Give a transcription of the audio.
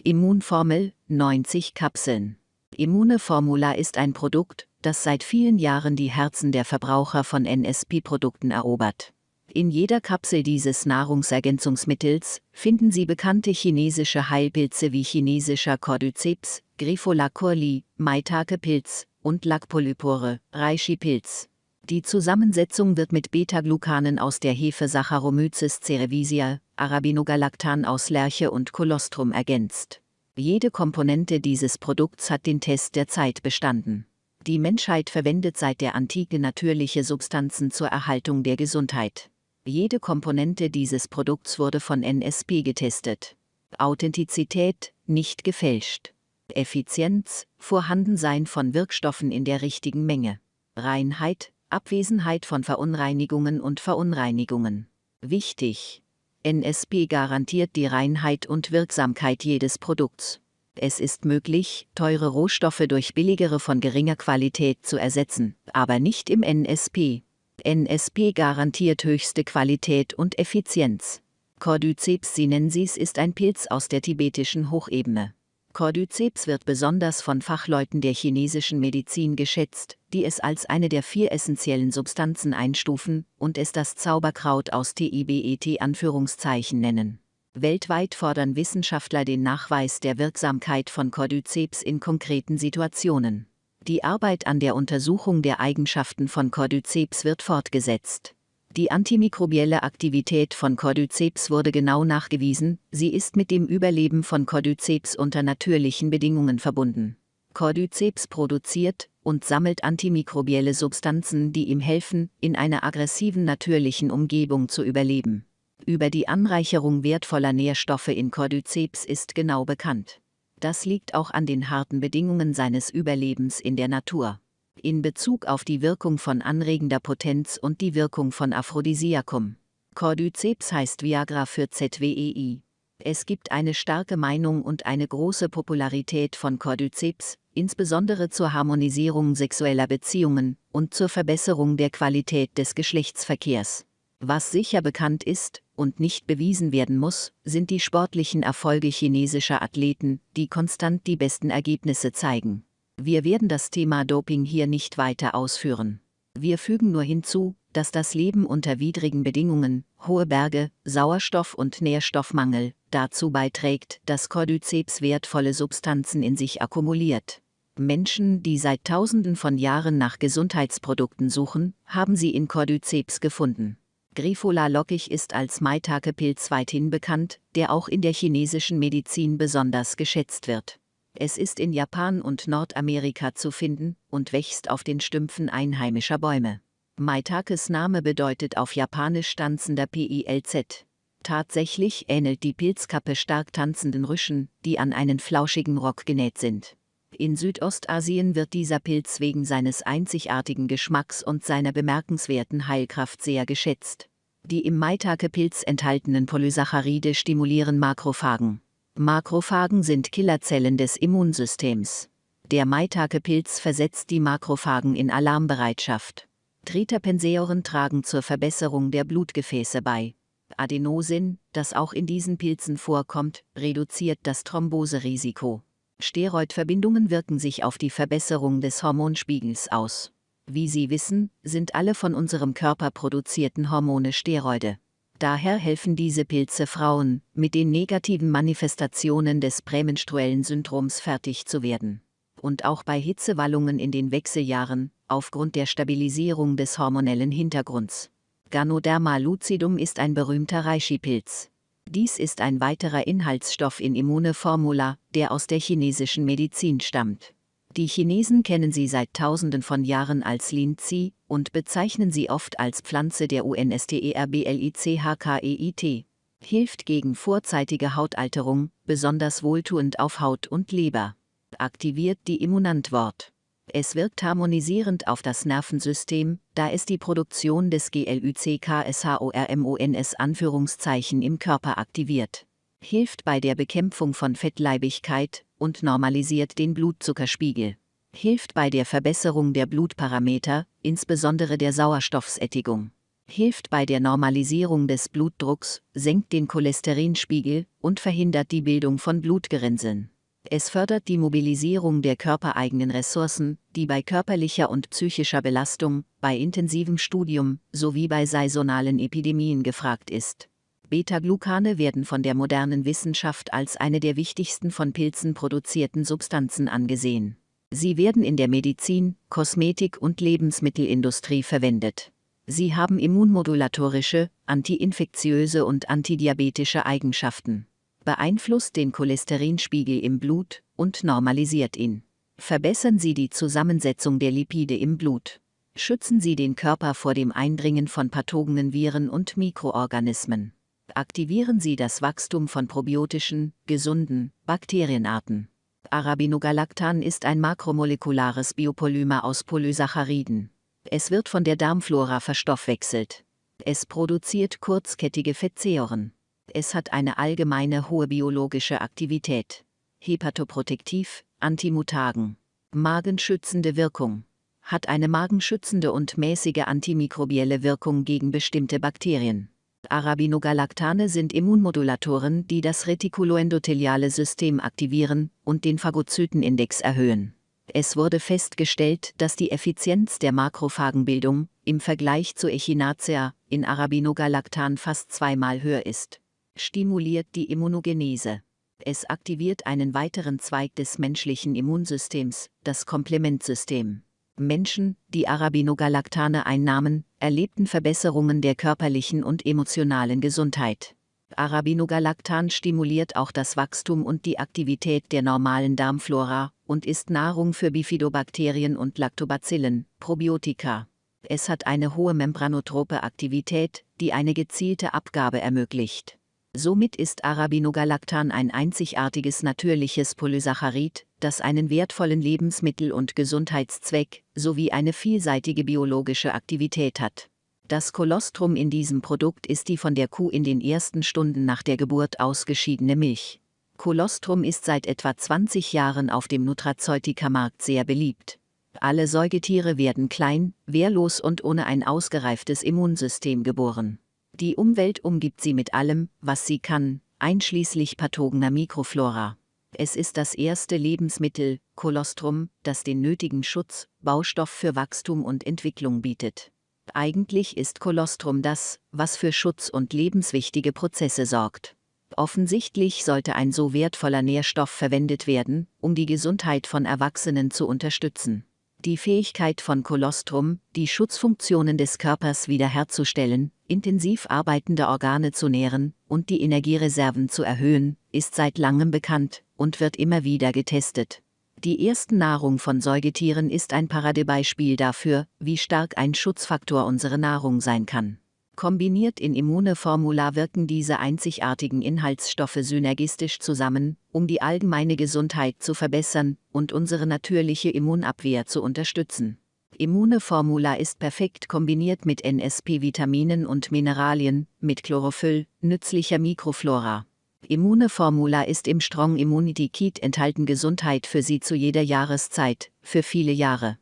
Immunformel 90 Kapseln. Immune Formula ist ein Produkt, das seit vielen Jahren die Herzen der Verbraucher von NSP-Produkten erobert. In jeder Kapsel dieses Nahrungsergänzungsmittels finden Sie bekannte chinesische Heilpilze wie chinesischer Cordyceps, Griffola curli, Maitake-Pilz und Lackpolypore, Reishi-Pilz. Die Zusammensetzung wird mit Beta-Glucanen aus der Hefe Saccharomyces cerevisia, Arabinogalactan aus Lerche und Colostrum ergänzt. Jede Komponente dieses Produkts hat den Test der Zeit bestanden. Die Menschheit verwendet seit der Antike natürliche Substanzen zur Erhaltung der Gesundheit. Jede Komponente dieses Produkts wurde von NSP getestet. Authentizität, nicht gefälscht. Effizienz, Vorhandensein von Wirkstoffen in der richtigen Menge. Reinheit, Abwesenheit von Verunreinigungen und Verunreinigungen. Wichtig. NSP garantiert die Reinheit und Wirksamkeit jedes Produkts. Es ist möglich, teure Rohstoffe durch billigere von geringer Qualität zu ersetzen, aber nicht im NSP. NSP garantiert höchste Qualität und Effizienz. Cordyceps sinensis ist ein Pilz aus der tibetischen Hochebene. Cordyceps wird besonders von Fachleuten der chinesischen Medizin geschätzt, die es als eine der vier essentiellen Substanzen einstufen und es das Zauberkraut aus TIBET Anführungszeichen nennen. Weltweit fordern Wissenschaftler den Nachweis der Wirksamkeit von Cordyceps in konkreten Situationen. Die Arbeit an der Untersuchung der Eigenschaften von Cordyceps wird fortgesetzt. Die antimikrobielle Aktivität von Cordyceps wurde genau nachgewiesen, sie ist mit dem Überleben von Cordyceps unter natürlichen Bedingungen verbunden. Cordyceps produziert und sammelt antimikrobielle Substanzen, die ihm helfen, in einer aggressiven natürlichen Umgebung zu überleben. Über die Anreicherung wertvoller Nährstoffe in Cordyceps ist genau bekannt. Das liegt auch an den harten Bedingungen seines Überlebens in der Natur. In Bezug auf die Wirkung von anregender Potenz und die Wirkung von Aphrodisiakum. Cordyceps heißt Viagra für ZWEI. Es gibt eine starke Meinung und eine große Popularität von Cordyceps, insbesondere zur Harmonisierung sexueller Beziehungen und zur Verbesserung der Qualität des Geschlechtsverkehrs. Was sicher bekannt ist und nicht bewiesen werden muss, sind die sportlichen Erfolge chinesischer Athleten, die konstant die besten Ergebnisse zeigen. Wir werden das Thema Doping hier nicht weiter ausführen. Wir fügen nur hinzu, dass das Leben unter widrigen Bedingungen, hohe Berge, Sauerstoff- und Nährstoffmangel, dazu beiträgt, dass Cordyceps wertvolle Substanzen in sich akkumuliert. Menschen, die seit Tausenden von Jahren nach Gesundheitsprodukten suchen, haben sie in Cordyceps gefunden. Grifola lockig ist als Maitake-Pilz weithin bekannt, der auch in der chinesischen Medizin besonders geschätzt wird. Es ist in Japan und Nordamerika zu finden und wächst auf den Stümpfen einheimischer Bäume. Maitakes Name bedeutet auf Japanisch tanzender PILZ. Tatsächlich ähnelt die Pilzkappe stark tanzenden Rüschen, die an einen flauschigen Rock genäht sind. In Südostasien wird dieser Pilz wegen seines einzigartigen Geschmacks und seiner bemerkenswerten Heilkraft sehr geschätzt. Die im Maitake-Pilz enthaltenen Polysaccharide stimulieren Makrophagen. Makrophagen sind Killerzellen des Immunsystems. Der Maitake-Pilz versetzt die Makrophagen in Alarmbereitschaft. Triterpensäuren tragen zur Verbesserung der Blutgefäße bei. Adenosin, das auch in diesen Pilzen vorkommt, reduziert das Thromboserisiko. Steroidverbindungen wirken sich auf die Verbesserung des Hormonspiegels aus. Wie Sie wissen, sind alle von unserem Körper produzierten Hormone Steroide. Daher helfen diese Pilze Frauen, mit den negativen Manifestationen des prämenstruellen Syndroms fertig zu werden. Und auch bei Hitzewallungen in den Wechseljahren, aufgrund der Stabilisierung des hormonellen Hintergrunds. Ganoderma lucidum ist ein berühmter Reishi-Pilz. Dies ist ein weiterer Inhaltsstoff in Immune Formula, der aus der chinesischen Medizin stammt. Die Chinesen kennen sie seit Tausenden von Jahren als Lin Zi und bezeichnen sie oft als Pflanze der UNSTERBLICHKEIT. Hilft gegen vorzeitige Hautalterung, besonders wohltuend auf Haut und Leber. Aktiviert die Immunantwort. Es wirkt harmonisierend auf das Nervensystem, da es die Produktion des GLYCKSHORMONS Anführungszeichen im Körper aktiviert. Hilft bei der Bekämpfung von Fettleibigkeit und normalisiert den Blutzuckerspiegel. Hilft bei der Verbesserung der Blutparameter, insbesondere der Sauerstoffsättigung. hilft bei der Normalisierung des Blutdrucks, senkt den Cholesterinspiegel und verhindert die Bildung von Blutgerinnseln. Es fördert die Mobilisierung der körpereigenen Ressourcen, die bei körperlicher und psychischer Belastung, bei intensivem Studium sowie bei saisonalen Epidemien gefragt ist. Beta-Glucane werden von der modernen Wissenschaft als eine der wichtigsten von Pilzen produzierten Substanzen angesehen. Sie werden in der Medizin, Kosmetik und Lebensmittelindustrie verwendet. Sie haben immunmodulatorische, antiinfektiöse und antidiabetische Eigenschaften beeinflusst den Cholesterinspiegel im Blut und normalisiert ihn. Verbessern Sie die Zusammensetzung der Lipide im Blut. Schützen Sie den Körper vor dem Eindringen von pathogenen Viren und Mikroorganismen. Aktivieren Sie das Wachstum von probiotischen, gesunden Bakterienarten. Arabinogalactan ist ein makromolekulares Biopolymer aus Polysacchariden. Es wird von der Darmflora verstoffwechselt. Es produziert kurzkettige Fettsäuren. Es hat eine allgemeine hohe biologische Aktivität. Hepatoprotektiv, antimutagen. Magenschützende Wirkung. Hat eine magenschützende und mäßige antimikrobielle Wirkung gegen bestimmte Bakterien. Arabinogalactane sind Immunmodulatoren, die das retikuloendotheliale System aktivieren und den Phagozytenindex erhöhen. Es wurde festgestellt, dass die Effizienz der Makrophagenbildung im Vergleich zu Echinacea in Arabinogalactan fast zweimal höher ist stimuliert die Immunogenese. Es aktiviert einen weiteren Zweig des menschlichen Immunsystems, das Komplementsystem. Menschen, die Arabinogalactane einnahmen, erlebten Verbesserungen der körperlichen und emotionalen Gesundheit. Arabinogalactan stimuliert auch das Wachstum und die Aktivität der normalen Darmflora und ist Nahrung für Bifidobakterien und Lactobacillen, Probiotika. Es hat eine hohe membranotrope Aktivität, die eine gezielte Abgabe ermöglicht. Somit ist Arabinogalactan ein einzigartiges natürliches Polysaccharid, das einen wertvollen Lebensmittel- und Gesundheitszweck sowie eine vielseitige biologische Aktivität hat. Das Kolostrum in diesem Produkt ist die von der Kuh in den ersten Stunden nach der Geburt ausgeschiedene Milch. Kolostrum ist seit etwa 20 Jahren auf dem Nutraceutica-Markt sehr beliebt. Alle Säugetiere werden klein, wehrlos und ohne ein ausgereiftes Immunsystem geboren. Die Umwelt umgibt sie mit allem, was sie kann, einschließlich pathogener Mikroflora. Es ist das erste Lebensmittel, Kolostrum, das den nötigen Schutz, Baustoff für Wachstum und Entwicklung bietet. Eigentlich ist Kolostrum das, was für Schutz und lebenswichtige Prozesse sorgt. Offensichtlich sollte ein so wertvoller Nährstoff verwendet werden, um die Gesundheit von Erwachsenen zu unterstützen. Die Fähigkeit von Kolostrum, die Schutzfunktionen des Körpers wiederherzustellen, intensiv arbeitende Organe zu nähren und die Energiereserven zu erhöhen, ist seit langem bekannt und wird immer wieder getestet. Die erste Nahrung von Säugetieren ist ein Paradebeispiel dafür, wie stark ein Schutzfaktor unsere Nahrung sein kann. Kombiniert in Immune-Formula wirken diese einzigartigen Inhaltsstoffe synergistisch zusammen, um die allgemeine Gesundheit zu verbessern und unsere natürliche Immunabwehr zu unterstützen. Immune-Formula ist perfekt kombiniert mit NSP-Vitaminen und Mineralien, mit Chlorophyll, nützlicher Mikroflora. Immune-Formula ist im Strong Immunity Kit enthalten Gesundheit für Sie zu jeder Jahreszeit, für viele Jahre.